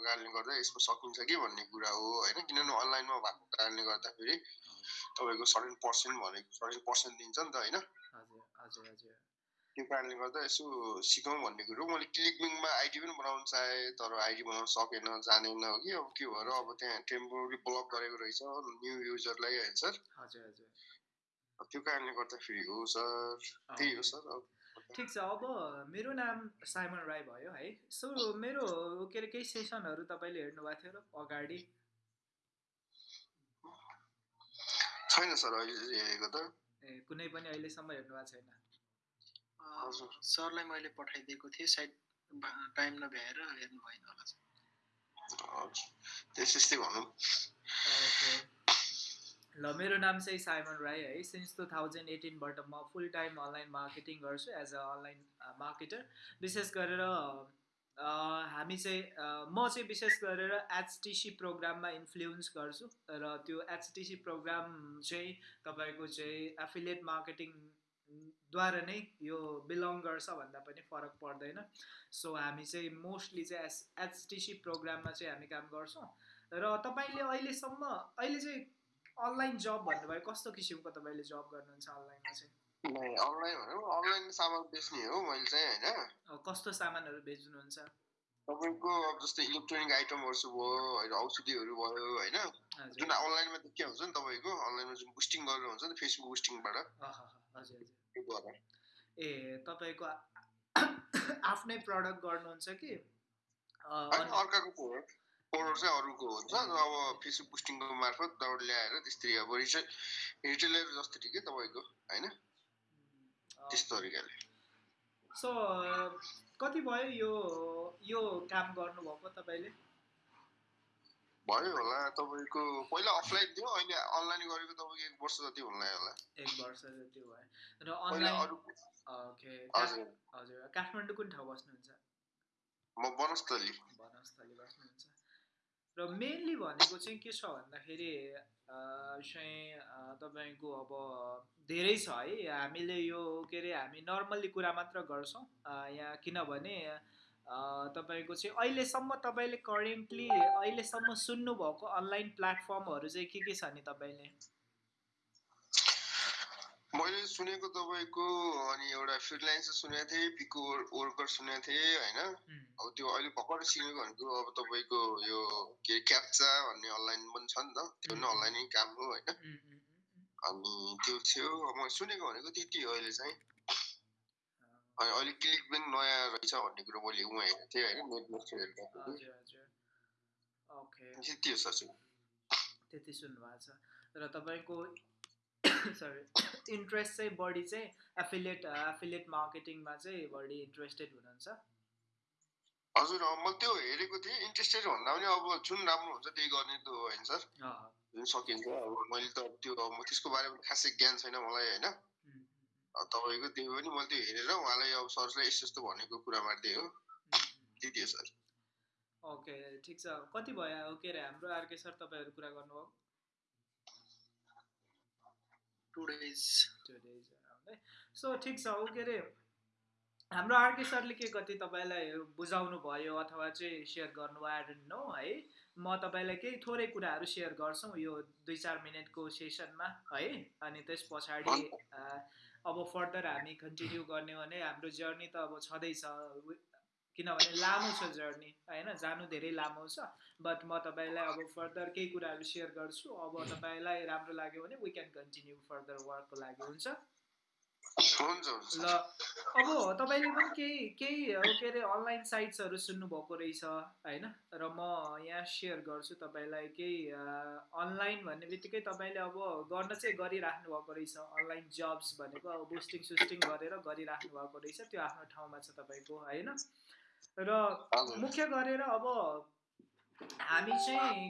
कारणले गर्दा यसमा सकिन्छ कि भन्ने कुरा हो होइन? किनभने अनलाइनमा भएको कारणले गर्दाखेरि तपाईँको सर्टेन पर्सेन्ट भनेको सर्टेन पर्सेन्ट दिन्छ नि त होइन? त्यो कारणले गर्दा यसो सिकौँ भन्ने कुरो मैले क्लिकबिङमा आइडी पनि बनाउन चाहेँ तर आइडी बनाउन सकेन जानेन हो कि अब के भएर अब त्यहाँ टेम्पोररी ब्लक गरेको रहेछ न्यू युजरलाई होइन सर त्यो कारणले गर्दाखेरि हो सर। त्यही हो सर। अब ठिक छ अब मेरो नाम साइमन राई भयो है। सो मेरो के अरे केही सेसनहरू तपाईँले हेर्नुभएको थियो र अगाडि? छैन सर अहिले हेरेको त। ए कुनै पनि अहिलेसम्म हेर्नुभएको छैन। हजुर सरलाई मैले पठाइदिएको थिएँ सायद टाइम नभ्याएर हेर्नु भएन होला त्यस्तै भनौँ ओके। ल मेरो नाम चाहिँ साइमन राई है। सिन्स टु थाउजन्ड एटिनबाट म फुल टाइम अनलाइन मार्केटिङ गर्छु एज अ अनलाइन मार्केटर विशेष गरेर हामी चाहिँ म चाहिँ विशेष गरेर एचटिसी प्रोग्राममा इन्फ्लुएन्स गर्छु र त्यो एचटिसी प्रोग्राम चाहिँ तपाईँको चाहिँ एफिलिएट मार्केटिङद्वारा नै यो बिलोङ गर्छ भन्दा पनि फरक पर्दैन। सो हामी चाहिँ मोस्टली चाहिँ एस एचटिसी प्रोग्राममा चाहिँ हामी काम गर्छौँ। र तपाईँले अहिलेसम्म अहिले चाहिँ अनलाइन जब भन्नुभयो कस्तो किसिमको तपाईँले जब गर्नुहुन्छ अनलाइनमा चाहिँ? अनलाइन भनौँ अनलाइन सामान बेच्ने हो मैले चाहिँ होइन? कस्तो सामानहरू बेच्नुहुन्छ? तपाईँको अब जस्तै इलेक्ट्रोनिक आइटमहरू भयो होइन औषधिहरू भयो होइन? जुन अनलाइनमा त के हुन्छ नि तपाईँको? अनलाइनमा जुन बुस्टिङ गरेर हुन्छ नि फेसबुक बुस्टिङबाट। ए तपाईँको आफ्नै प्रडक्ट गर्नुहुन्छ कि? अर्काको प्रोडक्ट चाहिँ अरूको हुन्छ अब फेसबुक बुस्टिङको मार्फत त्यहाँबाट ल्याएर त्यसरी अब रिटेल रिटेलर जस्तो के तपाईँको होइन? त्यस्तो तरिकाले। सो कति भयो यो यो काम गर्नुभएको तपाईँले? भयो होला तपाईँको पहिला अफलाइन थियो अहिले अनलाइन गरेको तपाईँको एक वर्ष जति लाग्यो होला। एक वर्ष जति भयो। र अनलाइन ओके हजुर। काठमाडौँ कुन ठाउँ बस्नुहुन्छ? म वनस्थली। वनस्थली बस्नुहुन्छ। र मेनली भनेको चाहिँ के छ भन्दाखेरि चाहिँ तपाईँको अब धेरै छ है। हामीले यो के अरे हामी नर्मल्ली कुरा मात्र गर्छौँ। यहाँ किनभने तपाईँको चाहिँ अहिलेसम्म तपाईँले करेन्टली अहिलेसम्म सुन्नुभएको अनलाइन प्लेटफर्महरू चाहिँ के के छ नि तपाईँले? मैले सुनेको तपाईँको अनि एउटा फ्रिलान्सर सुनेको थिएँ पिको वर्कर सुनेको थिएँ होइन? अब त्यो अहिले भर्खर सिकेको भनेको अब तपाईँको यो के अरे क्याप्चा भन्ने अनलाइन पनि छ नि त। त्यो पनि अनलाइनै काम हो होइन। अनि त्यो थियो। अब मैले सुनेको भनेको त्यति हो अहिले चाहिँ। अनि अहिले क्लिक पनि नयाँ रहेछ भन्ने कुरो मैले उहाँ हेरेको थिएँ होइन? नेटमा हेर्दाखेरि त्यति हो सर। त्यति सुन्नुभएको छ। र तपाईँको सरी इन्ट्रेस्ट चाहिँ बढी चाहिँ एफिलिएट एफिलिएट मार्केटिङमा चाहिँ बढी इन्ट्रेस्टेड हुनुहुन्छ। हजुर मैले त्यो हेरेको थिएँ। इन्ट्रेस्टेड भन्दा पनि अब जुन राम्रो हुन्छ त्यही गर्ने त हो होइन सर। जुन सकिन्छ। अब मैले त अब त्यो म त्यसको बारेमा खासै ज्ञान छैन मलाई होइन। तपाईँको त्यो पनि मैले त्यो हेरेर उहाँलाई अब सरलाई यस्तो यस्तो भनेको कुरा मार्दै हो। त्यति हो। सर? ओके ठिक छ। कति भयो? के अरे हाम्रो आरके सर तपाईँहरू कुरा गर्नुभयो। टु डेज टु डेज है? सो ठिक छ ऊ के अरे हाम्रो आरके सरले के कति तपाईँलाई बुझाउनु भयो अथवा चाहिँ सेयर गर्नुभयो आई डोन्ट नो है? म तपाईँलाई केही थोरै कुराहरू सेयर गर्छौँ यो दुई चार मिनटको सेसनमा है? अनि त्यस पछाडि अब फर्दर हामी कन्टिन्यू गर्ने भने हाम्रो जर्नी त अब छँदैछ किनभने लामो छ जर्नी होइन? जानु धेरै लामो छ बट म तपाईँलाई अब फर्दर केही कुराहरू सेयर गर्छु। अब तपाईँलाई राम्रो लाग्यो भने वी क्यान कन्टिन्यू फर्दर वर्कको लागि हुन्छ? ल अब तपाईँले पनि केही केही के अरे अनलाइन साइट्सहरू सुन्नुभएको रहेछ होइन? र म यहाँ सेयर गर्छु तपाईँलाई केही अनलाइन भन्ने बित्तिकै तपाईँले अब गर्न चाहिँ गरिराख्नु भएको रहेछ। अनलाइन जब्स भनेको अब बुस्टिङ सुस्टिङ गरेर गरिराख्नु भएको रहेछ। त्यो आफ्नो ठाउँमा छ तपाईँको होइन? र मुख्य गरेर अब हामी चाहिँ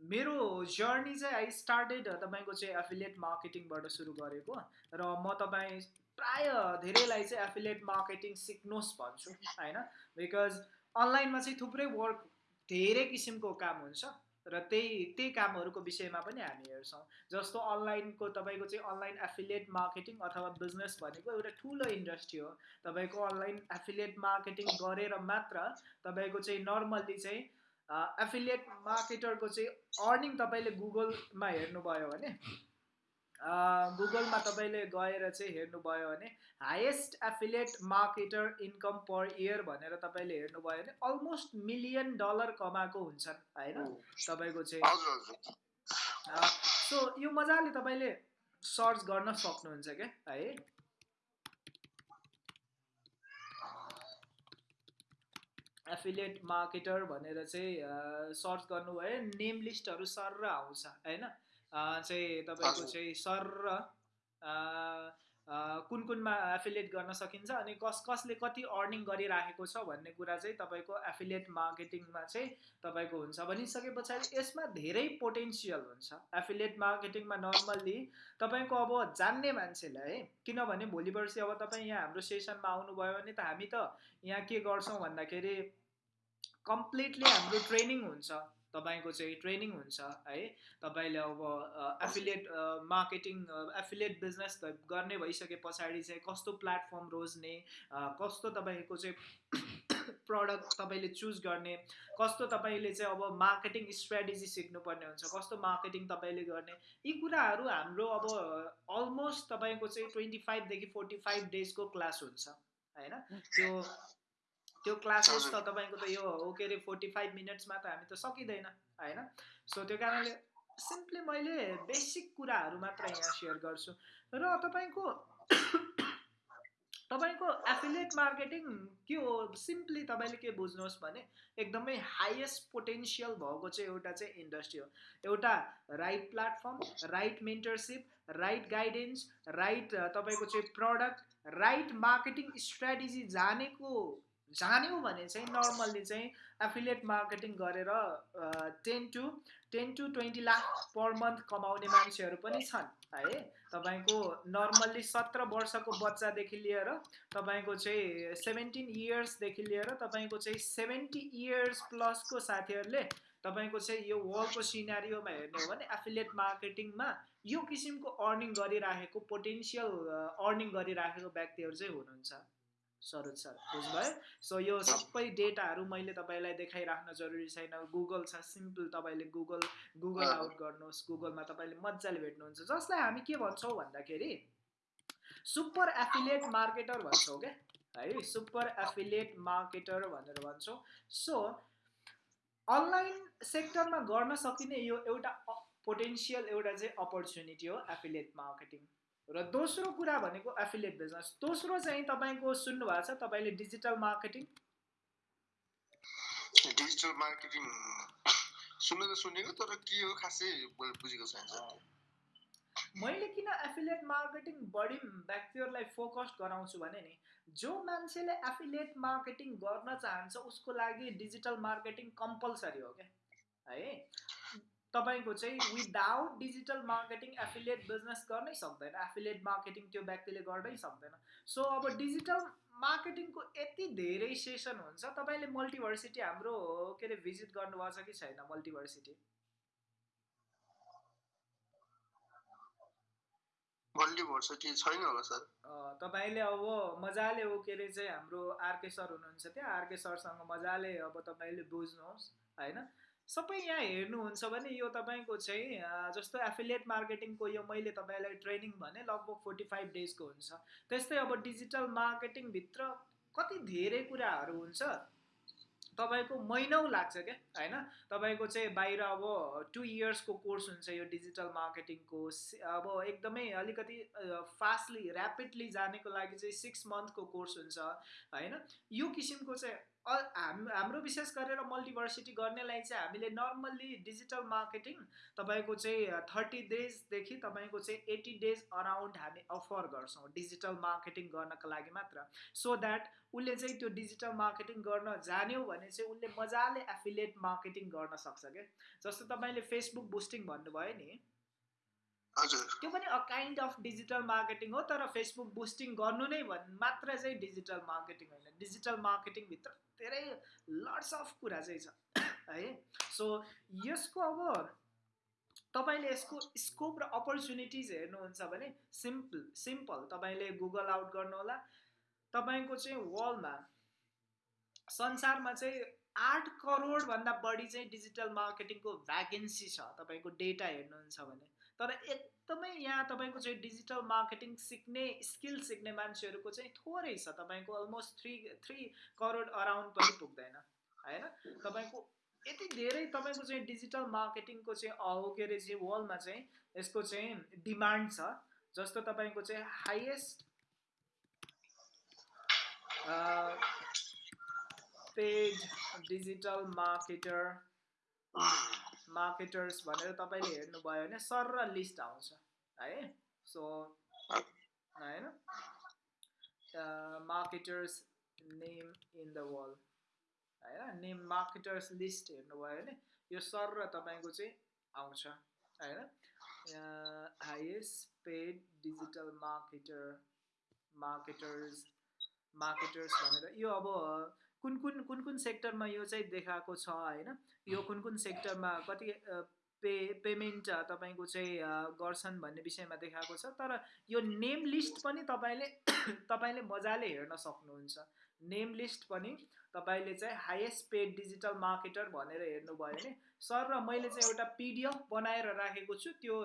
मेरो जर्नी चाहिँ आई स्टार्टेड तपाईँको चाहिँ एफिलिएट मार्केटिङबाट सुरु गरेको र म तपाईँ प्राय धेरैलाई चाहिँ एफिलिएट मार्केटिङ सिक्नुहोस् भन्छु होइन? बिकज अनलाइनमा चाहिँ थुप्रै वर्क धेरै किसिमको काम हुन्छ। र त्यही त्यही कामहरूको विषयमा पनि हामी हेर्छौँ। जस्तो अनलाइनको तपाईँको चाहिँ अनलाइन एफिलिएट मार्केटिङ अथवा बिजनेस भनेको एउटा ठुलो इन्डस्ट्री हो। तपाईँको अनलाइन एफिलिएट मार्केटिङ गरेर मात्र तपाईँको चाहिँ नर्मल्ली चाहिँ एफिलिएट मार्केटरको चाहिँ अर्निङ तपाईँले गुगलमा हेर्नुभयो भने गुगलमा तपाईँले गएर चाहिँ हेर्नुभयो भने highest affiliate marketer income per year भनेर तपाईँले हेर्नुभयो भने अलमोस्ट मिलियन डलर कमाएको हुन्छन् होइन? तपाईँको चाहिँ सो यो मजाले तपाईँले सर्च गर्न सक्नुहुन्छ क्या है? एफिलिएट मार्केटर भनेर चाहिँ सर्च गर्नुभयो नेम लिस्टहरू सर आउँछ होइन? चाहिँ तपाईँको चाहिँ सर कुन कुनमा एफिलिएट गर्न सकिन्छ अनि कस कसले कति अर्निङ गरिराखेको छ भन्ने कुरा चाहिँ तपाईँको एफिलिएट मार्केटिङमा चाहिँ तपाईँको हुन्छ। भनिसके पछाडि यसमा धेरै पोटेन्सियल हुन्छ। एफिलिएट मार्केटिङमा नर्मल्ली तपाईँको अब जान्ने मान्छेलाई है किनभने भोलि पर्सि अब तपाईँ यहाँ हाम्रो सेसनमा आउनुभयो भने त हामी त यहाँ के गर्छौँ भन्दाखेरि कम्प्लिटली हाम्रो ट्रेनिङ हुन्छ। तपाईँको चाहिँ ट्रेनिङ हुन्छ है? तपाईँले अब एफिलिएट मार्केटिङ एफिलिएट बिजनेस गर्ने भइसके पछाडि चाहिँ कस्तो प्लेटफर्म रोज्ने कस्तो तपाईँको चाहिँ प्रडक्ट तपाईँले चुज गर्ने कस्तो तपाईँले चाहिँ अब मार्केटिङ स्ट्राटेजी सिक्नुपर्ने हुन्छ कस्तो मार्केटिङ तपाईँले गर्ने यी कुराहरू हाम्रो अब अलमोस्ट तपाईँको चाहिँ ट्वेन्टी फाइभदेखि फोर्टी फाइभ डेजको क्लास हुन्छ होइन? त्यो त्यो क्लासेस त तपाईँको त यो हो के अरे फोर्टी फाइभ मिनट्समा त हामी त सकिँदैन होइन? सो त्यो कारणले सिम्पली मैले बेसिक कुराहरू मात्र यहाँ सेयर गर्छु। र तपाईँको तपाईँको एफिलिएट मार्केटिङ के हो? सिम्पली तपाईँले के बुझ्नुहोस् भने एकदमै हाइएस्ट पोटेन्सियल भएको चाहिँ एउटा चाहिँ इन्डस्ट्री हो। एउटा right platform right mentorship right guidance right तपाईँको चाहिँ प्रडक्ट राइट मार्केटिङ स्ट्राटेजी जानेको जान्यौँ भने चाहिँ नर्मल्ली चाहिँ एफिलिएट मार्केटिङ गरेर ten to ten to twenty lakh per month कमाउने मान्छेहरू पनि छन् है तपाईँको नर्मल्ली सत्र वर्षको बच्चादेखि लिएर तपाईँको चाहिँ सेभेन्टिन इयर्सदेखि लिएर तपाईँको चाहिँ सेभेन्टी इयर्स प्लसको साथीहरूले तपाईँको चाहिँ यो वर्ल्डको सिनारीमा हेर्ने हो भने एफिलिएट मार्केटिङमा यो किसिमको अर्निङ गरिराखेको पोटेन्सियल अर्निङ गरिराखेको व्यक्तिहरू चाहिँ हुनुहुन्छ। सरोज सर बुझ्नुभयो? सो यो सबै डेटाहरू मैले तपाईँलाई देखाइराख्न जरुरी छैन। गुगल छ सिम्पल तपाईँले गुगल गुगल आउट गर्नुहोस्। गुगलमा तपाईँले मजाले भेट्नुहुन्छ। जसलाई हामी के भन्छौँ भन्दाखेरि सुपर एफिलिएट मार्केटर भन्छौँ क्या? है सुपर एफिलिएट मार्केटर भनेर भन्छौँ। सो अनलाइन सेक्टरमा गर्न सकिने यो एउटा पोटेन्सियल एउटा चाहिँ अपर्च्युनिटी हो एफिलिएट मार्केटिङ। र दोस्रो कुरा भनेको एफिलिएट बिजनेस दोस्रो चाहिँ तपाईँको सुन्नु भएको छ तपाईँले डिजिटल मार्केटिङ डिजिटल मार्केटिङ सुन्नु त सुनेको तर के हो खासै बुझेको छैन मैले किन एफिलिएट मार्केटिङ बढी व्यक्तिहरूलाई फोकस गराउँछु भने नि जो मान्छेले एफिलिएट मार्केटिङ गर्न चाहन्छ उसको लागि डिजिटल मार्केटिङ कम्पलसरी हो क्या? है? तपाईँको चाहिँ without digital marketing affiliate business गर्नै सक्दैन। एफिलिएट मार्केटिङ त्यो व्यक्तिले गर्नै सक्दैन। सो अब डिजिटल मार्केटिङको यति धेरै सेसन हुन्छ तपाईँले मल्टिभर्सिटी हाम्रो के अरे भिजिट गर्नुभएको छ कि छैन मल्टिभर्सिटी मल्टिभर्सिटी छैन होला सर। तपाईँले अब मजाले हो के अरे चाहिँ हाम्रो आरके सर हुनुहुन्छ त्यहाँ। आरके सरसँग मजाले अब तपाईँले बुझ्नुहोस् होइन? सबै यहाँ हेर्नुहुन्छ भने यो तपाईँको चाहिँ जस्तो एफिलिएट मार्केटिङको यो मैले तपाईँलाई ट्रेनिङ भने लगभग फोर्टी फाइभ डेजको हुन्छ। त्यस्तै अब डिजिटल मार्केटिङभित्र कति धेरै कुराहरू हुन्छ तपाईँको महिनौ लाग्छ क्या होइन? तपाईँको चाहिँ बाहिर अब टु इयर्सको कोर्स हुन्छ यो डिजिटल मार्केटिङको अब एकदमै अलिकति फास्टली ऱ्यापिडली जानेको लागि चाहिँ सिक्स मन्थको कोर्स हुन्छ होइन? यो किसिमको चाहिँ हाम हाम्रो विशेष गरेर मल्टिभर्सिटी गर्नेलाई चाहिँ हामीले नर्मल्ली डिजिटल मार्केटिङ तपाईँको चाहिँ थर्टी डेजदेखि तपाईँको चाहिँ एट्टी डेज अराउन्ड हामी अफर गर्छौँ डिजिटल मार्केटिङ गर्नको लागि मात्र। सो द्याट उसले चाहिँ त्यो डिजिटल मार्केटिङ गर्न जान्यो भने चाहिँ उसले मजाले एफिलिएट मार्केटिङ गर्न सक्छ क्या। जस्तो तपाईँले फेसबुक बुस्टिङ भन्नुभयो नि त्यो पनि a kind of digital marketing हो तर फेसबुक बुस्टिङ गर्नु नै भन् मात्र चाहिँ डिजिटल मार्केटिङ होइन। डिजिटल मार्केटिङभित्र धेरै लट्स अफ कुरा चाहिँ छ है। सो यसको अब तपाईँले यसको स्कोप र अपर्च्युनिटिज हेर्नुहुन्छ भने सिम्पल सिम्पल तपाईँले गुगल आउट गर्नुहोला। तपाईँको चाहिँ वर्ल्डमा संसारमा चाहिँ आठ करोडभन्दा बढी चाहिँ डिजिटल मार्केटिङको भ्याकेन्सी छ। तपाईँको डेटा हेर्नुहुन्छ भने। तर एकदमै यहाँ तपाईँको चाहिँ डिजिटल मार्केटिङ सिक्ने स्किल सिक्ने मान्छेहरूको चाहिँ थोरै छ। तपाईँको almost three three crore around पनि पुग्दैन होइन? तपाईँको यति धेरै तपाईँको चाहिँ डिजिटल मार्केटिङको चाहिँ के अरे चाहिँ वर्ल्डमा चाहिँ यसको चाहिँ डिमान्ड छ जस्तो तपाईँको चाहिँ highest paid digital marketer marketers भनेर तपाईँले हेर्नुभयो भने सर र लिस्ट आउँछ है? सो होइन? Marketers name in the world होइन? नेम मार्केटर्स लिस्ट हेर्नुभयो भने यो सर र तपाईँको चाहिँ आउँछ होइन? Highest paid digital marketer marketers marketers भनेर यो अब कुन कुन कुन कुन सेक्टरमा यो चाहिँ देखाएको छ होइन? यो कुन कुन सेक्टरमा कति पे पेमेन्ट तपाईँको चाहिँ गर्छन् भन्ने विषयमा देखाएको छ तर यो नेम लिस्ट पनि तपाईँले तपाईँले मजाले हेर्न सक्नुहुन्छ। नेम लिस्ट पनि तपाईँले चाहिँ हाइएस्ट पेड डिजिटल मार्केटर भनेर हेर्नुभयो भने सर र मैले चाहिँ एउटा पिडिएफ बनाएर राखेको छु त्यो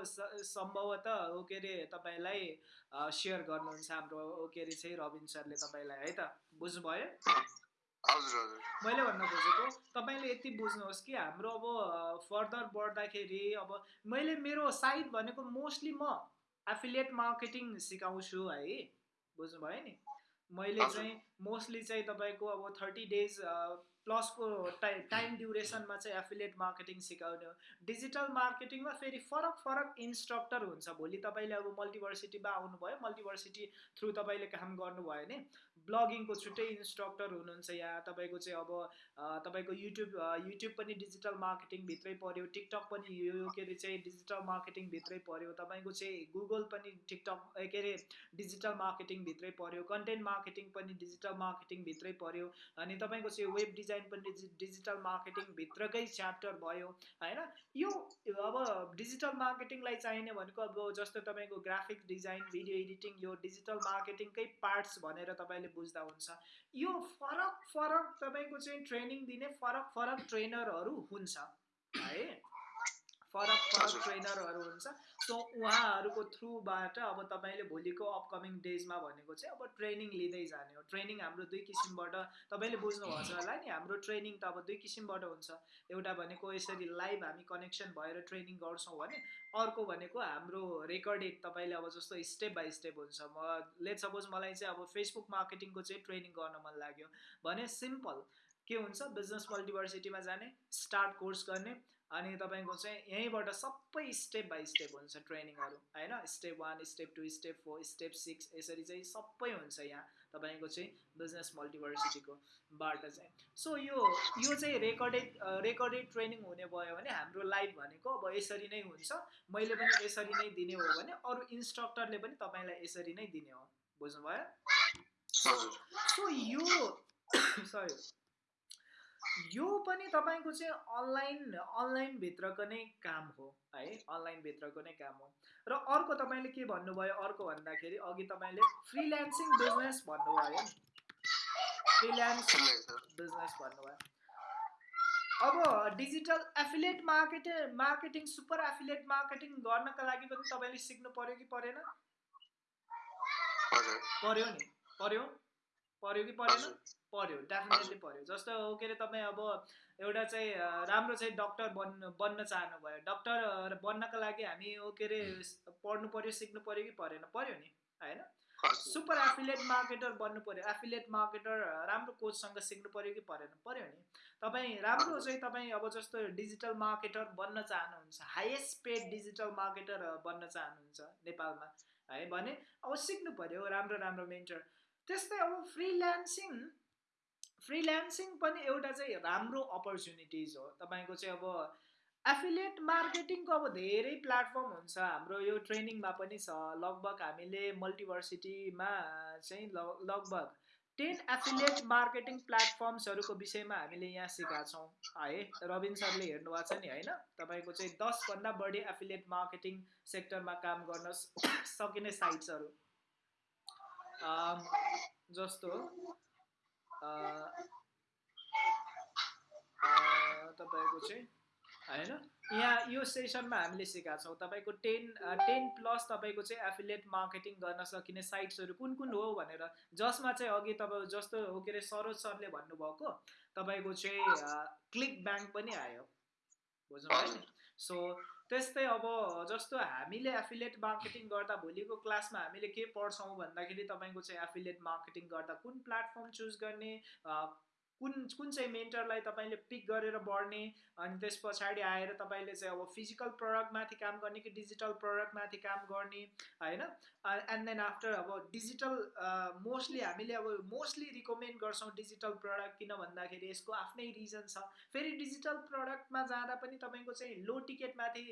सम्भवतः के अरे तपाईँलाई सेयर गर्नुहुन्छ हाम्रो के अरे चाहिँ रविन सरले तपाईँलाई है त? बुझ्नुभयो? मैले भन्न खोजेको तपाईँले यति बुझ्नुहोस् कि हाम्रो अब फर्दर बढ्दाखेरि अब मैले मेरो साइट भनेको मोस्टली म एफिलिएट मार्केटिङ सिकाउँछु है बुझ्नुभयो नि? मैले चाहिँ मोस्टली चाहिँ तपाईँको अब थर्टी डेज प्लसको टाइ टाइम ड्युरेसनमा चाहिँ एफिलिएट मार्केटिङ सिकाउने हो। डिजिटल मार्केटिङमा फेरि फरक फरक इन्स्ट्रक्टर हुन्छ। भोलि तपाईँले अब मल्टिभर्सिटीमा आउनुभयो मल्टिभर्सिटी थ्रु तपाईँले काम गर्नुभयो भने ब्लगिङको छुट्टै इन्स्ट्रक्टर हुनुहुन्छ यहाँ तपाईँको चाहिँ अब तपाईँको युट्युब युट्युब पनि डिजिटल मार्केटिङभित्रै पऱ्यो टिकटक पनि यो के अरे चाहिँ डिजिटल मार्केटिङभित्रै पऱ्यो तपाईँको चाहिँ गुगल पनि टिकटक के अरे डिजिटल मार्केटिङभित्रै पऱ्यो कन्टेन्ट मार्केटिङ पनि डिजिटल मार्केटिङभित्रै पऱ्यो अनि तपाईँको चाहिँ वेब डिजाइन पनि डिजिटल मार्केटिङभित्रकै च्याप्टर भयो होइन? यो अब डिजिटल मार्केटिङलाई चाहिने भनेको अब जस्तो तपाईँको ग्राफिक डिजाइन भिडियो एडिटिङ यो डिजिटल मार्केटिङकै पार्ट्स भनेर तपाईँले बुझ्दा हुन्छ यो फरक फरक तपाईँको चाहिँ ट्रेनिङ दिने फरक फरक ट्रेनरहरू हुन्छ है? फरक फरक ट्रेनरहरू हुन्छ। सो उहाँहरूको थ्रुबाट अब तपाईँले भोलिको अपकमिङ डेजमा भनेको चाहिँ अब ट्रेनिङ लिँदै जाने हो। ट्रेनिङ हाम्रो दुई किसिमबाट तपाईँले बुझ्नुभएको होला नि हाम्रो ट्रेनिङ त अब दुई किसिमबाट हुन्छ। एउटा भनेको यसरी लाइभ हामी कनेक्सन भएर ट्रेनिङ गर्छौँ भने अर्को भनेको हाम्रो रेकर्डेड तपाईँले अब जस्तो स्टेप बाई स्टेप हुन्छ। म लेट सपोज मलाई चाहिँ अब फेसबुक मार्केटिङको चाहिँ ट्रेनिङ गर्न मन लाग्यो भने सिम्पल के हुन्छ बिजनेस मल्टिभर्सिटीमा जाने स्टार्ट कोर्स गर्ने अनि तपाईँको चाहिँ यहीँबाट सबै स्टेप बाई स्टेप हुन्छ ट्रेनिङहरू होइन? Step one step two step four step six यसरी चाहिँ सबै हुन्छ यहाँ तपाईँको चाहिँ बिजनेस मल्टिभर्सिटीको बाट चाहिँ। सो यो यो चाहिँ रेकर्डेड रेकर्डेड ट्रेनिङ हुने भयो भने हाम्रो लाइफ भनेको अब यसरी नै हुन्छ। मैले पनि यसरी नै दिने हो भने अरू इन्स्ट्रक्टरले पनि तपाईँलाई यसरी नै दिने हो। बुझ्नुभयो? सो यो सरी यो पनि तपाईँको चाहिँ अनलाइन अनलाइनभित्रको नै काम हो है? अनलाइनभित्रको नै काम हो। र अर्को तपाईँले के भन्नुभयो? अर्को भन्दाखेरि अघि तपाईँले फ्रिल्यान्सिङ बिजनेस भन्नुभयो। फ्रिल्यान्स बिजनेस भन्नुभयो। अब digital affiliate marketing marketing super affiliate marketing गर्नका लागि पनि तपाईँले सिक्नु पर्यो कि परेन? पर्यो नि। पर्यो। पर्यो कि परेन? पऱ्यो डेफिनेटली पऱ्यो जस्तो के अरे तपाईँ अब एउटा चाहिँ राम्रो चाहिँ डक्टर बन्नु बन्न चाहनुभयो। डक्टर बन्नको लागि हामी के अरे पढ्नु पऱ्यो सिक्नु पऱ्यो कि परेन? पऱ्यो नि होइन? सुपर एफिलिएट मार्केटर बन्नु पऱ्यो एफिलिएट मार्केटर राम्रो कोचसँग सिक्नु पऱ्यो कि परेन? पऱ्यो नि। तपाईँ राम्रो चाहिँ तपाईँ अब जस्तो डिजिटल मार्केटर बन्न चाहनुहुन्छ हाइएस्ट पेड डिजिटल मार्केटर बन्न चाहनुहुन्छ नेपालमा है भने अब सिक्नु पऱ्यो राम्रो राम्रो मेन्टर त्यस्तै अब फ्रिल्यान्सिङ फ्रिल्यान्सिङ पनि एउटा चाहिँ राम्रो अपर्च्युनिटिज हो। तपाईँको चाहिँ अब एफिलिएट मार्केटिङको अब धेरै प्लेटफर्म हुन्छ। हाम्रो यो ट्रेनिङमा पनि छ। लगभग हामीले मल्टिभर्सिटीमा चाहिँ लगभग टेन एफिलिएट मार्केटिङ प्लेटफर्म्सहरूको विषयमा हामीले यहाँ सिकाएको छौँ। है रविन सरले हेर्नुभएको छ नि होइन? तपाईँको चाहिँ दसभन्दा बढी एफिलिएट मार्केटिङ सेक्टरमा काम गर्न सकिने साइट्सहरू। जस्तो तपाईँको चाहिँ होइन? यहाँ यो सेसनमा हामीले सिकाएको छौँ। तपाईँको टेन टेन प्लस तपाईँको चाहिँ एफिलिएट मार्केटिङ गर्न सकिने साइट्सहरू कुन कुन हो भनेर जसमा चाहिँ अघि तपाईँ जस्तो हो के अरे सरोज सरले भन्नुभएको तपाईँको चाहिँ क्लिक ब्याङ्क पनि आयो। बुझ्नुभयो नि? सो त्यस्तै अब जस्तो हामीले एफिलिएट मार्केटिङ गर्दा भोलिको क्लासमा हामीले के पढ्छौँ भन्दाखेरि तपाईँको चाहिँ एफिलिएट मार्केटिङ गर्दा कुन प्लेटफर्म चुज गर्ने कुन कुन चाहिँ मेन्टरलाई तपाईँले पिक गरेर बढ्ने अनि त्यस पछाडि आएर तपाईँले चाहिँ अब फिजिकल प्रडक्टमाथि काम गर्ने कि डिजिटल प्रडक्टमाथि काम गर्ने होइन? एन्ड देन आफ्टर अब डिजिटल मोस्टली हामीले अब मोस्टली रिकमेन्ड गर्छौँ डिजिटल प्रडक्ट किन भन्दाखेरि यसको आफ्नै रिजन छ। फेरि डिजिटल प्रडक्टमा जाँदा पनि तपाईँको चाहिँ लो टिकटमाथि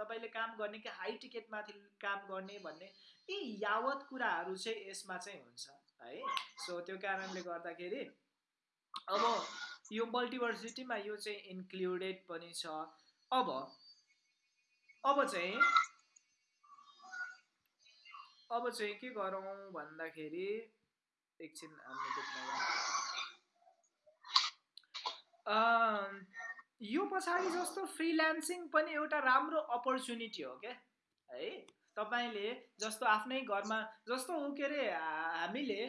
तपाईँले काम गर्ने कि हाई टिकटमाथि काम गर्ने भन्ने यी यावत कुराहरू चाहिँ यसमा चाहिँ हुन्छ है? सो त्यो कारणले गर्दाखेरि अब यो मल्टिभर्सिटीमा यो चाहिँ इन्क्लुडेड पनि छ। अब अब चाहिँ अब चाहिँ के गरौँ भन्दाखेरि एकछिन हामीले यो। पछाडि जस्तो फ्रिल्यान्सिङ पनि एउटा राम्रो अपर्च्युनिटी हो क्या? है? तपाईँले जस्तो आफ्नै घरमा जस्तो के अरे हामीले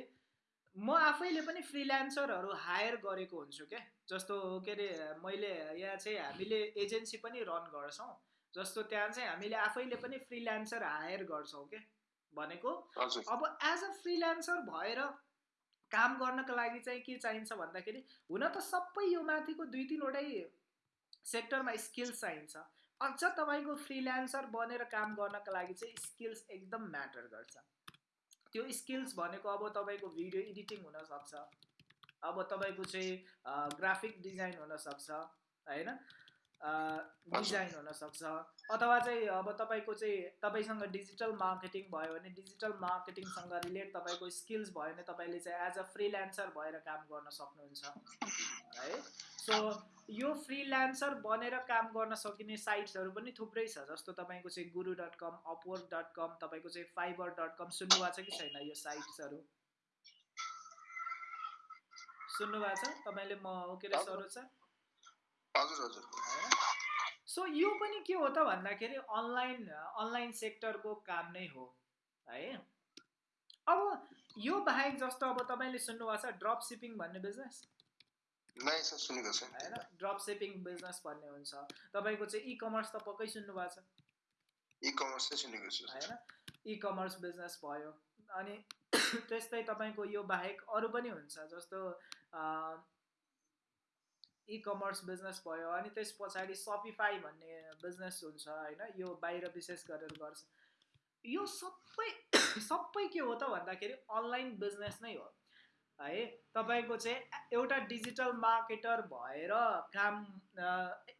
म आफैले पनि फ्रिल्यान्सरहरू हायर गरेको हुन्छु क्या। जस्तो के अरे मैले यहाँ चाहिँ हामीले एजेन्सी पनि रन गर्छौँ। जस्तो त्यहाँ चाहिँ हामीले आफैले पनि फ्रिल्यान्सर हायर गर्छौँ क्या भनेको। अब एज अ फ्रिल्यान्सर भएर काम गर्नको लागि चाहिँ के चाहिन्छ भन्दाखेरि हुन त सबै यो माथिको दुई तिनवटै सेक्टरमा स्किल्स चाहिन्छ। अझ तपाईँको फ्रिल्यान्सर बनेर काम गर्नको लागि चाहिँ स्किल्स एकदम म्याटर गर्छ। त्यो स्किल्स भनेको अब तपाईँको भिडियो एडिटिङ हुनसक्छ। अब तपाईँको चाहिँ ग्राफिक डिजाइन हुनसक्छ होइन? डिजाइन हुनसक्छ। अथवा चाहिँ अब तपाईँको चाहिँ तपाईँसँग डिजिटल मार्केटिङ भयो भने डिजिटल मार्केटिङसँग रिलेट तपाईँको स्किल्स भयो भने तपाईँले चाहिँ एज अ फ्रिल्यान्सर भएर काम गर्न सक्नुहुन्छ। है? सो यो फ्रिल्यान्सर बनेर काम गर्न सकिने साइट्सहरू पनि थुप्रै छ जस्तो तपाईँको चाहिँ Guru dot com Upwork dot com तपाईँको चाहिँ फाइबर डट कम सुन्नुभएको छ कि छैन यो साइट्सहरू? सुन्नुभएको छ? तपाईँले म के अरे सरोज सो यो पनि के हो त भन्दाखेरि अनलाइन अनलाइन सेक्टरको काम नै हो है? अब यो बाहेक जस्तो अब तपाईँले सुन्नुभएको छ ड्रप सिपिङ भन्ने बिजनेस होइन? ड्रप सिपिङ बिजनेस भन्ने हुन्छ। तपाईँको चाहिँ इ कमर्स त पक्कै सुन्नु भएको छ। इ कमर्स सुनेको छु। होइन? इ कमर्स बिजनेस भयो। अनि त्यस्तै तपाईँको यो बाहेक अरू पनि हुन्छ जस्तो इ कमर्स बिजनेस भयो। अनि त्यस पछाडि सपिफाई भन्ने बिजनेस हुन्छ होइन? यो बाहिर विशेष गरेर गर्छ। यो सबै सबै के हो त भन्दाखेरि अनलाइन बिजनेस नै हो। है। तपाईँको चाहिँ एउटा डिजिटल मार्केटर भएर काम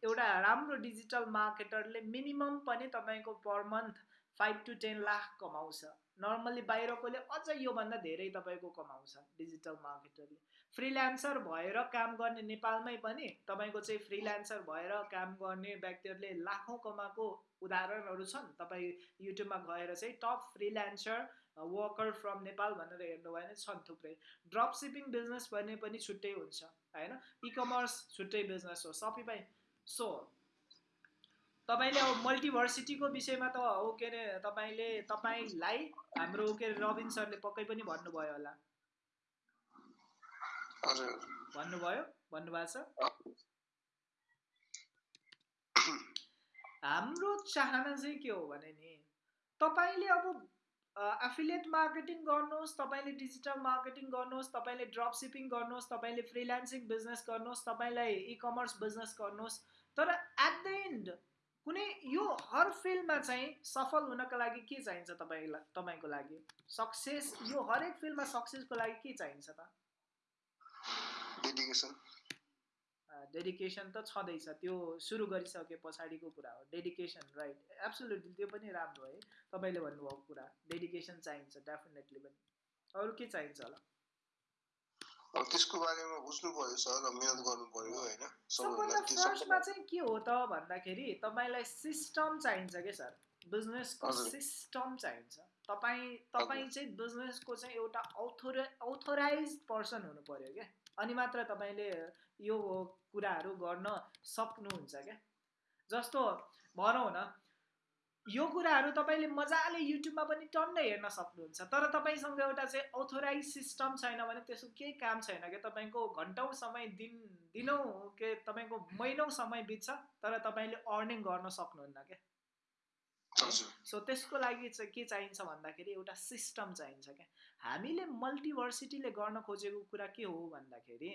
एउटा राम्रो डिजिटल मार्केटरले मिनिमम पनि तपाईँको per month five to ten lakh कमाउँछ। नर्मल्ली बाहिरकोले अझ योभन्दा धेरै तपाईँको कमाउँछ डिजिटल मार्केटरले। फ्रिल्यान्सर भएर काम गर्ने नेपालमै पनि तपाईँको चाहिँ फ्रिल्यान्सर भएर काम गर्ने व्यक्तिहरूले लाखौँ कमाएको उदाहरणहरू छन्। तपाईँ युट्युबमा गएर चाहिँ top freelancer worker from Nepal भनेर हेर्नु भयो भने छन् थुप्रै। ड्रप सिपिङ बिजनेस भन्ने पनि छुट्टै हुन्छ होइन? इ कमर्स छुट्टै बिजनेस हो सपिफाई सो तपाईँले अब मल्टिभर्सिटीको विषयमा त हो के अरे तपाईँले तपाईँलाई हाम्रो के अरे रविन सरले पक्कै पनि भन्नुभयो होला। भन्नुभयो? भन्नुभएको छ? हाम्रो चाहना चाहिँ के हो भने नि तपाईँले अब एफिलिएट मार्केटिङ गर्नुहोस् तपाईँले डिजिटल मार्केटिङ गर्नुहोस् तपाईँले ड्रप सिपिङ गर्नुहोस् तपाईँले फ्रिल्यान्सिङ बिजनेस गर्नुहोस् तपाईँलाई इ कमर्स बिजनेस गर्नुहोस्। तर एट द एन्ड कुनै यो हर फिल्डमा चाहिँ सफल हुनको लागि के चाहिन्छ तपाईँलाई तपाईँको लागि? सक्सेस यो हरेक फिल्डमा सक्सेसको लागि के चाहिन्छ त? डेडिकेसन डेडिकेसन त छँदैछ। त्यो सुरु गरिसके पछाडिको कुरा हो। डेडिकेसन राइट एब्सोल्युटली त्यो पनि राम्रो है। तपाईँले भन्नुभएको कुरा डेडिकेसन चाहिन्छ डेफिनेटली पनि। अरू के चाहिन्छ होला? त्यसको बारेमा बुझ्नु पर्यो सर मिहिनेत गर्नु पर्यो होइन? सबभन्दा फर्स्टमा चाहिँ के हो त भन्दाखेरि तपाईँलाई सिस्टम चाहिन्छ क्या सर? बिजनेसको सिस्टम चाहिन्छ। तपाईँ तपाईँ चाहिँ बिजनेसको चाहिँ एउटा अथोराइज पर्सन हुनु पर्यो क्या। अनि मात्र तपाईँले यो कुराहरू गर्न सक्नुहुन्छ क्या? जस्तो भनौँ न यो कुराहरू तपाईँले मजाले युट्युबमा पनि टन्नै हेर्न सक्नुहुन्छ तर तपाईँसँग एउटा चाहिँ अथोराइज सिस्टम छैन भने त्यसको केही काम छैन क्या? तपाईँको घन्टौँ समय दिन दिनौँ के तपाईँको महिनौँ समय बित्छ तर तपाईँले अर्निङ गर्न सक्नुहुन्न क्या? सो त्यसको लागि चाहिँ के चाहिन्छ भन्दाखेरि एउटा सिस्टम चाहिन्छ क्या। हामीले मल्टिभर्सिटीले गर्न खोजेको कुरा के हो भन्दाखेरि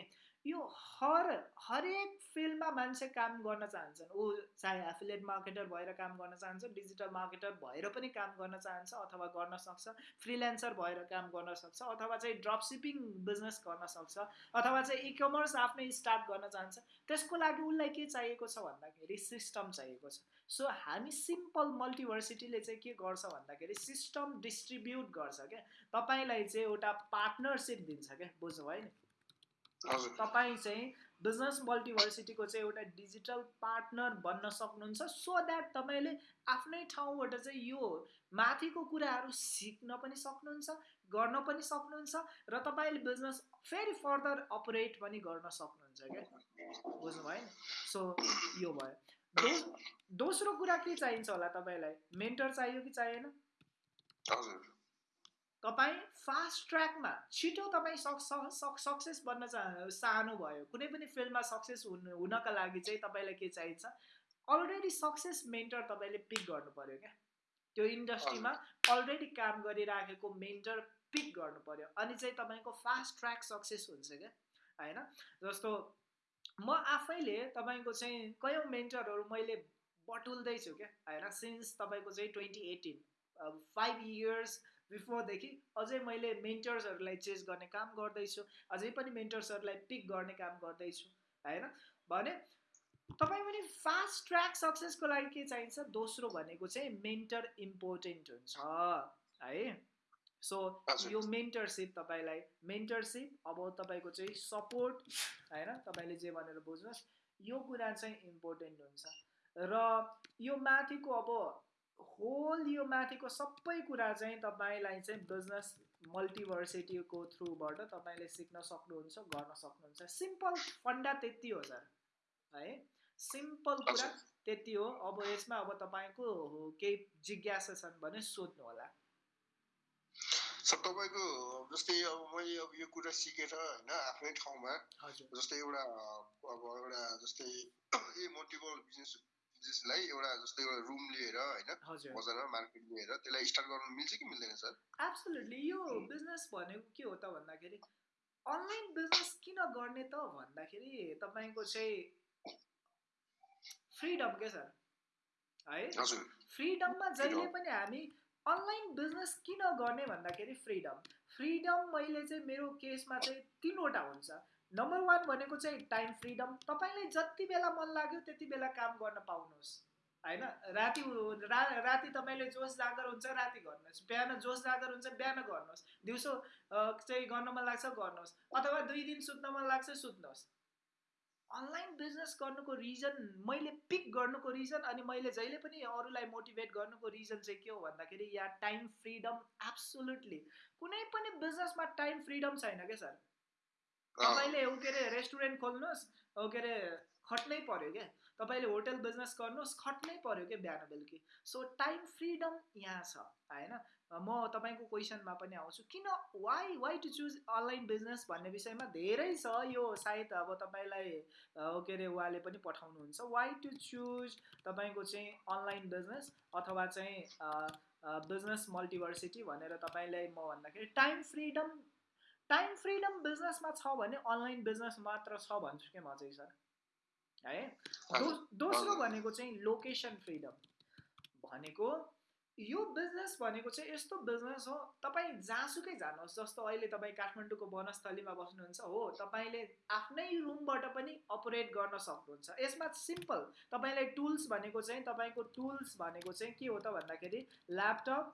यो हर हरेक फिल्डमा मान्छे काम गर्न चाहन्छन्। ऊ चाहे एफिलेट मार्केटर भएर काम गर्न चाहन्छ डिजिटल मार्केटर भएर पनि काम गर्न चाहन्छ अथवा गर्न सक्छ फ्रिल्यान्सर भएर काम गर्न सक्छ अथवा चाहिँ ड्रप सिपिङ बिजनेस गर्न सक्छ अथवा चाहिँ इ कमर्स आफ्नै स्टार्ट गर्न चाहन्छ। त्यसको लागि उसलाई के चाहिएको छ भन्दाखेरि सिस्टम चाहिएको छ। सो हामी सिम्पल मल्टिभर्सिटीले चाहिँ के गर्छ भन्दाखेरि सिस्टम डिस्ट्रिब्युट गर्छ क्या। तपाईँलाई चाहिँ एउटा पार्टनरसिप दिन्छ क्या बुझ्नु भयो नि? तपाईँ चाहिँ बिजनेस मल्टिभर्सिटीको चाहिँ एउटा डिजिटल पार्टनर बन्न सक्नुहुन्छ सो द्याट तपाईँले आफ्नै ठाउँबाट चाहिँ यो माथिको कुराहरू सिक्न पनि सक्नुहुन्छ गर्न पनि सक्नुहुन्छ र तपाईँले बिजनेस फेरि फर्दर अपरेट पनि गर्न सक्नुहुन्छ क्या। बुझ्नुभयो? नि सो यो भयो। दो दोस्रो कुरा के चाहिन्छ होला तपाईँलाई? मेन्टर चाहियो कि चाहिएन? तपाईँ फास्ट ट्र्याकमा छिटो तपाईँ सक् सक्सेस बन्न चाह चाहनु भयो कुनै पनि फिल्डमा सक्सेस हुनु हुनका लागि चाहिँ तपाईँलाई के चाहिन्छ? अलरेडी सक्सेस मेन्टर तपाईँले पिक गर्नु पऱ्यो क्या। त्यो इन्डस्ट्रीमा अलरेडी काम गरिराखेको मेन्टर पिक गर्नु पऱ्यो अनि चाहिँ तपाईँको फास्ट ट्र्याक सक्सेस हुन्छ क्या होइन? जस्तो म आफैले तपाईँको चाहिँ कयौँ मेन्टरहरू मैले बटुल्दैछु क्या होइन? सिन्स तपाईँको चाहिँ ट्वेन्टी एटिन फाइभ इयर्स बिफोरदेखि अझै मैले मेन्टर्सहरूलाई चेज गर्ने काम गर्दैछु अझै पनि मेन्टर्सहरूलाई पिक गर्ने काम गर्दैछु होइन? भने तपाईँ पनि फास्ट ट्र्याक सक्सेसको लागि के चाहिन्छ? दोस्रो भनेको चाहिँ मेन्टर इम्पोर्टेन्ट हुन्छ है? सो यो मेन्टरसिप तपाईँलाई मेन्टरसिप अब तपाईँको चाहिँ सपोर्ट होइन? तपाईँले जे भनेर बुझ्नुहोस् यो कुरा चाहिँ इम्पोर्टेन्ट हुन्छ। र यो माथिको अब होल यो माथिको सबै कुरा चाहिँ तपाईँलाई चाहिँ बिजनेस मल्टिभर्सिटीको थ्रुबाट तपाईँले सिक्न सक्नुहुन्छ गर्न सक्नुहुन्छ। सिम्पल फन्डा त्यति हो सर है? सिम्पल कुरा त्यति हो। अब यसमा अब तपाईँको केही जिज्ञासा छन् भने सोध्नु होला। सर तपाईँको जस्तै अब मैले अब यो कुरा सिकेर होइन आफ्नै ठाउँमा जस्तै एउटा अब एउटा जस्तै ए मल्टिपल बिजनेस बिजनेसलाई एउटा जस्तो एउटा रुम लिएर होइन बजारमा मार्केट लिएर त्यसलाई स्टार्ट गर्नु मिल्छ कि मिल्दैन सर? एब्सोल्युटली यो बिजनेस भनेको के हो त भन्दाखेरि अनलाइन बिजनेस किन गर्ने त भन्दाखेरि तपाईँको चाहिँ फ्रिडम के सर? है? फ्रिडममा जहिले पनि हामी अनलाइन बिजनेस किन गर्ने भन्दाखेरि फ्रिडम फ्रिडम मैले चाहिँ मेरो केसमा चाहिँ तिनवटा हुन्छ। नम्बर वान भनेको चाहिँ टाइम फ्रिडम तपाईँलाई जति बेला मन लाग्यो त्यति बेला काम गर्न पाउनुहोस्। होइन? राति राति तपाईँले जोस जागर हुन्छ राति गर्नुहोस्। बिहान जोस जागर हुन्छ बिहान गर्नुहोस्। दिउँसो चाहिँ गर्न मन लाग्छ गर्नुहोस्। अथवा दुई दिन सुत्न मन लाग्छ सुत्नुहोस्। अनलाइन बिजनेस गर्नुको रिजन मैले पिक गर्नुको रिजन अनि मैले जहिले पनि अरूलाई मोटिभेट गर्नुको रिजन चाहिँ के हो भन्दाखेरि या टाइम फ्रिडम एब्सोल्युटली कुनै पनि बिजनेसमा टाइम फ्रिडम छैन क्या सर तपाईँले ऊ के अरे रेस्टुरेन्ट खोल्नुहोस् ऊ के अरे खट्नै पऱ्यो क्या। तपाईँले होटल बिजनेस गर्नुहोस् खट्नै पऱ्यो क्या बिहान बेलुकी सो टाइम फ्रिडम यहाँ छ होइन? म तपाईँको क्वेसनमा पनि आउँछु किन why why to choose online business भन्ने विषयमा धेरै छ यो सायद अब तपाईँलाई के अरे उहाँले पनि पठाउनुहुन्छ। वाइ टु चुज तपाईँको चाहिँ अनलाइन बिजनेस अथवा चाहिँ बिजनेस मल्टिभर्सिटी भनेर तपाईँलाई म भन्दाखेरि टाइम फ्रिडम टाइम फ्रिडम बिजनेसमा छ भने अनलाइन बिजनेस मात्र छ भन्छु कि म चाहिँ सर है दो दोस्रो भनेको चाहिँ लोकेसन फ्रिडम भनेको यो बिजनेस भनेको चाहिँ यस्तो बिजनेस हो तपाईँ जहाँसुकै जानुहोस् जस्तो अहिले तपाईँ काठमाडौँको वनस्थलीमा बस्नुहुन्छ हो तपाईँले आफ्नै रुमबाट पनि अपरेट गर्न सक्नुहुन्छ। यसमा सिम्पल तपाईँलाई टुल्स भनेको चाहिँ तपाईँको टुल्स भनेको चाहिँ के हो त भन्दाखेरि ल्यापटप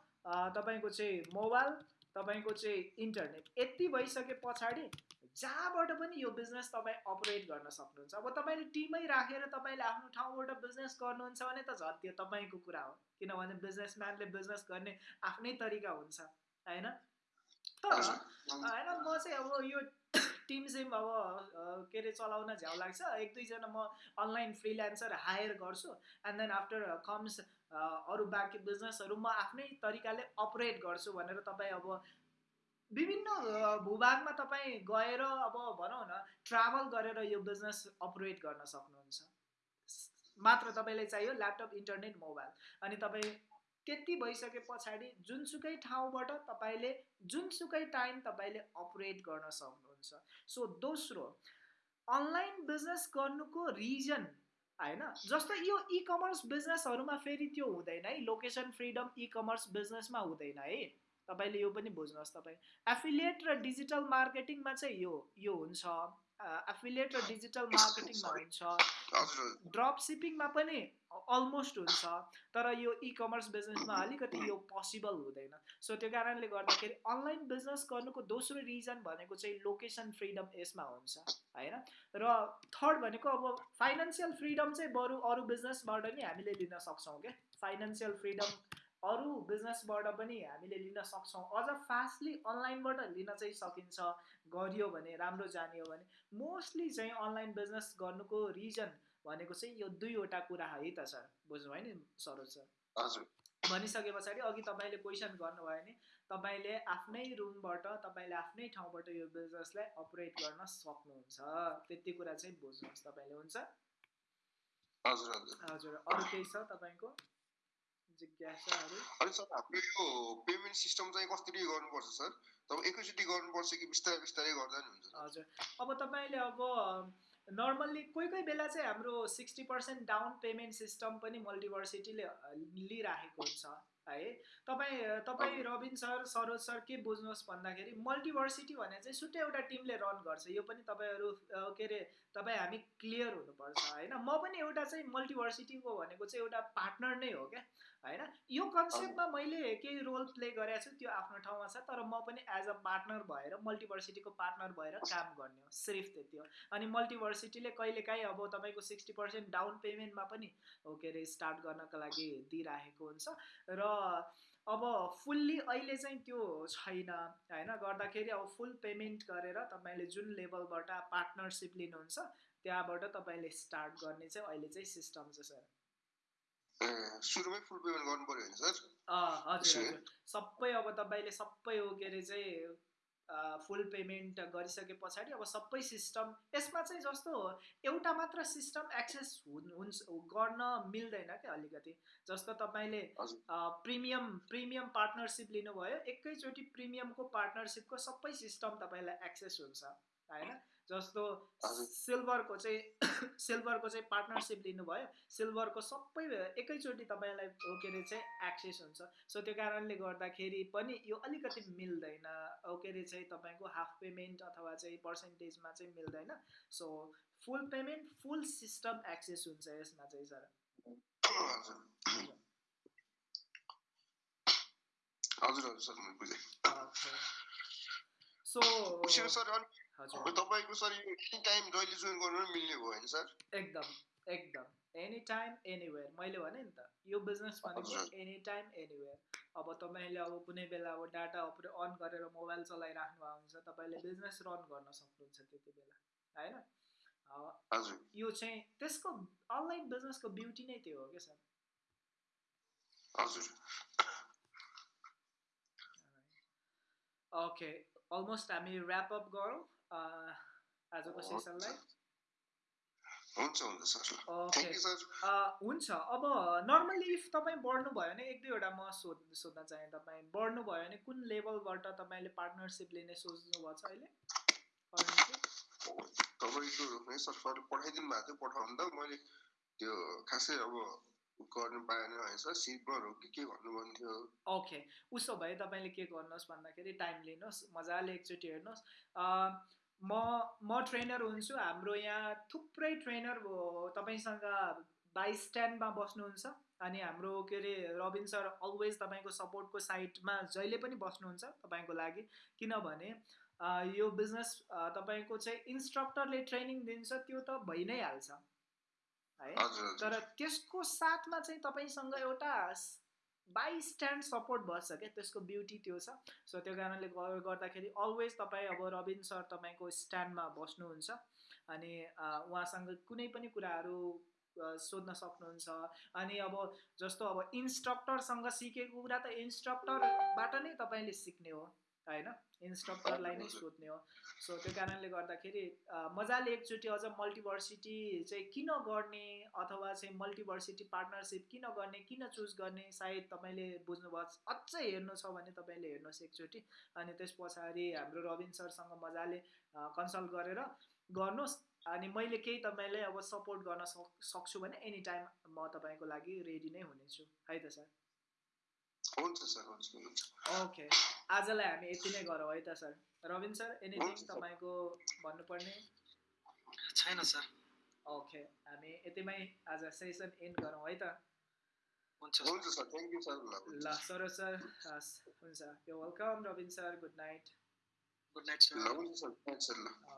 तपाईँको चाहिँ मोबाइल तपाईँको चाहिँ इन्टरनेट यति भइसके पछाडि जहाँबाट पनि यो बिजनेस तपाईँ अपरेट गर्न सक्नुहुन्छ। अब तपाईँले टिमै राखेर तपाईँले आफ्नो ठाउँबाट बिजनेस गर्नुहुन्छ भने त झन् त्यो तपाईँको कुरा हो। किनभने बिजनेसम्यानले बिजनेस गर्ने आफ्नै तरिका हुन्छ होइन? तर होइन म चाहिँ अब यो टिम सिम अब के अरे चलाउन झ्याउ लाग्छ। एक दुईजना म अनलाइन फ्रिल्यान्सर हायर गर्छु। एन्ड देन आफ्टर कम्स अरू बाँकी बिजनेसहरू म आफ्नै तरिकाले अपरेट गर्छु भनेर तपाईँ अब विभिन्न भूभागमा तपाईँ गएर अब भनौँ न ट्राभल गरेर यो बिजनेस अपरेट गर्न सक्नुहुन्छ। मात्र तपाईँलाई चाहियो ल्यापटप इन्टरनेट मोबाइल। अनि तपाईँ त्यति भइसके पछाडि जुनसुकै ठाउँबाट तपाईँले जुनसुकै टाइम तपाईँले अपरेट गर्न सक्नुहुन्छ। सो दोस्रो अनलाइन बिजनेस गर्नुको रिजन होइन? जस्तो यो इ कमर्स बिजनेसहरूमा फेरि त्यो हुँदैन है। लोकेसन फ्रिडम इ कमर्स बिजनेसमा हुँदैन है। तपाईँले यो पनि बुझ्नुहोस् तपाईँ। एफिलिएट र डिजिटल मार्केटिङमा चाहिँ यो यो हुन्छ। एफिलिएट र डिजिटल मार्केटिङमा हुन्छ ड्रप सिपिङमा पनि अलमोस्ट हुन्छ तर यो इ कमर्स बिजनेसमा अलिकति यो पोसिबल हुँदैन। सो त्यो कारणले गर्दाखेरि अनलाइन बिजनेस गर्नुको दोस्रो रिजन भनेको चाहिँ लोकेसन फ्रिडम यसमा हुन्छ होइन? र थर्ड भनेको अब फाइनेन्सियल फ्रिडम चाहिँ बरु अरू बिजनेसबाट नि हामीले लिन सक्छौँ क्या? फाइनेन्सियल फ्रिडम अरू बिजनेसबाट पनि हामीले लिन सक्छौँ। अझ फास्टली अनलाइनबाट लिन चाहिँ सकिन्छ गरियो भने राम्रो जानियो भने। मोस्टली चाहिँ अनलाइन बिजनेस गर्नुको रिजन भनेको चाहिँ यो दुईवटा कुरा है त सर बुझ्नुभयो नि सरोज सर? हजुर। भनिसके पछाडि अघि तपाईँले क्वेसन गर्नुभयो भने तपाईँले आफ्नै रुमबाट तपाईँले आफ्नै ठाउँबाट यो बिजनेसलाई अपरेट गर्न सक्नुहुन्छ। त्यति कुरा चाहिँ बुझ्नुहोस् तपाईँले हुन्छ? हजुर। हजुर अरू केही छ तपाईँको? जिज्ञासाहरू अनि सर हाम्रो यो पेमेन्ट सिस्टम चाहिँ कसरी गर्नुपर्छ सर? तपाईँ एकैचोटि गर्नुपर्छ कि बिस्तारै बिस्तारै गर्दा नि हुन्छ? हजुर। अब तपाईँले अब नर्मल्ली कोही कोही बेला चाहिँ हाम्रो sixty percent down payment system पनि मल्टिभर्सिटीले लिइराखेको हुन्छ है? तपाईँ तपाईँ रबिन सर सरोज सर के बुझ्नुहोस् भन्दाखेरि मल्टिभर्सिटी भने चाहिँ सुटै एउटा टिमले रन गर्छ। यो पनि तपाईँहरू के अरे तपाईँ हामी क्लियर हुनुपर्छ होइन? म पनि एउटा चाहिँ मल्टिभर्सिटीको भनेको चाहिँ एउटा पार्टनर नै हो क्या होइन? यो कन्सेप्टमा मैले केही रोल प्ले गरेको छु त्यो आफ्नो ठाउँमा छ तर म पनि एज अ पार्टनर भएर मल्टिभर्सिटीको पार्टनर भएर काम गर्ने हो सिर्फ त्यति हो। अनि मल्टिभर्सिटीले कहिलेकाहीँ अब तपाईँको सिक्सटी पर्सेन्ट डाउन पेमेन्टमा पनि के अरे स्टार्ट गर्नको लागि दिइराखेको हुन्छ। र अब फुल्ली अहिले चाहिँ त्यो छैन होइन? गर्दाखेरि अब फुल पेमेन्ट गरेर तपाईँले जुन लेभलबाट पार्टनरसिप लिनुहुन्छ त्यहाँबाट तपाईँले स्टार्ट गर्ने चाहिँ अहिले चाहिँ सिस्टम छ सर। सुरुमै फुल पेमेन्ट गर्नु पर्यो सर। हजुर हजुर। सबै अब तपाईँले सबै हो के अरे चाहिँ फुल पेमेन्ट गरिसके पछाडि अब सबै सिस्टम यसमा चाहिँ जस्तो एउटा मात्र सिस्टम एक्सेस हुन्छ गर्न मिल्दैन क्या अलिकति। जस्तो तपाईँले प्रिमियम प्रिमियम पार्टनरसिप लिनुभयो एकैचोटि प्रिमियमको पार्टनरसिपको सबै सिस्टम तपाईँलाई एक्सेस हुन्छ होइन? जस्तो सिल्भरको चाहिँ सिल्भरको चाहिँ पार्टनरसिप लिनुभयो। सिल्भरको सबै एकैचोटि तपाईँलाई के अरे चाहिँ एक्सेस हुन्छ। सो त्यो कारणले गर्दाखेरि पनि यो अलिकति मिल्दैन। के अरे चाहिँ तपाईँको हाफ पेमेन्ट अथवा चाहिँ पर्सेन्टेजमा चाहिँ मिल्दैन। So full payment full system access हुन्छ यसमा चाहिँ सर हजुर। हजुर सर बुझेँ। सो सर तपाईँको सर एनी टाइम जहिले जोइन गर्नु मिल्ने भयो होइन सर। एकदम एकदम। एनी टाइम एनिवेयर मैले भने नि त यो बिजनेस भनेको एनी टाइम एनिवेयर अब तपाईँले अब कुनै बेला अब डाटा अन गरेर मोबाइल चलाइराख्नु भएको हुन्छ तपाईँले बिजनेस रन गर्न सक्नुहुन्छ त्यति बेला होइन? यो चाहिँ त्यसको अनलाइन बिजनेसको ब्युटी नै त्यो हो क्या सर। ओके अलमोस्ट हामी ऱ्याप अप गरौँ। आजको सेसनलाई हुन्छ हुन्छ सर हुन्छ अब नर्मल्ली इफ तपाईँ बढ्नु भयो भने एक दुईवटा म सोध सोध्न चाहेँ तपाईँ बढ्नु भयो भने कुन लेभलबाट तपाईँले पार्टनरसिप लिने सोच्नु भएको छ अहिले तपाईँको सर पठाइदिनु भएको थियो पठाउनु त मैले त्यो खासै अब गर्नु पाएन है सिल्भर हो कि के भन्नुभएको थियो ओके उसो भए तपाईँले के गर्नुहोस् भन्दाखेरि टाइम लिनुहोस् मजाले एकचोटि हेर्नुहोस्। म म ट्रेनर हुन्छु। हाम्रो यहाँ थुप्रै ट्रेनर तपाईँसँग बाइस स्ट्यान्डमा बस्नुहुन्छ। अनि हाम्रो के अरे रबिन सर अलवेज तपाईँको सपोर्टको साइडमा जहिले पनि बस्नुहुन्छ तपाईँको लागि। किनभने यो बिजनेस तपाईँको चाहिँ इन्स्ट्रक्टरले ट्रेनिङ दिन्छ त्यो त भइ नै हाल्छ। है? तर त्यसको साथमा चाहिँ तपाईँसँग एउटा बाई स्ट्यान्ड सपोर्ट बस्छ क्या? त्यसको ब्युटी त्यो छ। सो त्यो कारणले गर्दाखेरि अलवेज तपाईँ अब रविन सर तपाईँको स्ट्यान्डमा बस्नुहुन्छ। अनि उहाँसँग कुनै पनि कुराहरू सोध्न सक्नुहुन्छ। अनि अब जस्तो अब इन्स्ट्रक्टरसँग सिकेको कुरा त इन्स्ट्रक्टरबाट नै तपाईँले सिक्ने हो। होइन? इन्स्ट्रक्टरलाई नै सोध्ने हो। सो त्यो कारणले गर्दाखेरि मजाले एकचोटि अझ मल्टिभर्सिटी चाहिँ किन गर्ने अथवा चाहिँ मल्टिभर्सिटी पार्टनरसिप किन गर्ने किन चुज गर्ने सायद तपाईँले बुझ्नुभयो। अझै हेर्नु छ भने तपाईँले हेर्नुहोस् एकचोटि। अनि त्यस पछाडि हाम्रो रविन सरसँग मजाले कन्सल्ट गरेर गर्नुहोस्। अनि मैले केही तपाईँलाई अब सपोर्ट गर्न सक् सक्छु भने एनी टाइम म तपाईँको लागि रेडी नै हुनेछु। है त सर? हुन्छ सर। हुन्छ ओके आजलाई हामी यति नै गरौँ है त सर। रविन सर एनिथिङ तपाईँको भन्नुपर्ने? छैन सर। ओके हामी यतिमै आज सेसन एन्ड गरौँ है त। हुन्छ सर। Thank you sir. ल सरोज सर हुन्छ। यो welcome Rabin sir. Good night good night sir हुन्छ सर। ल।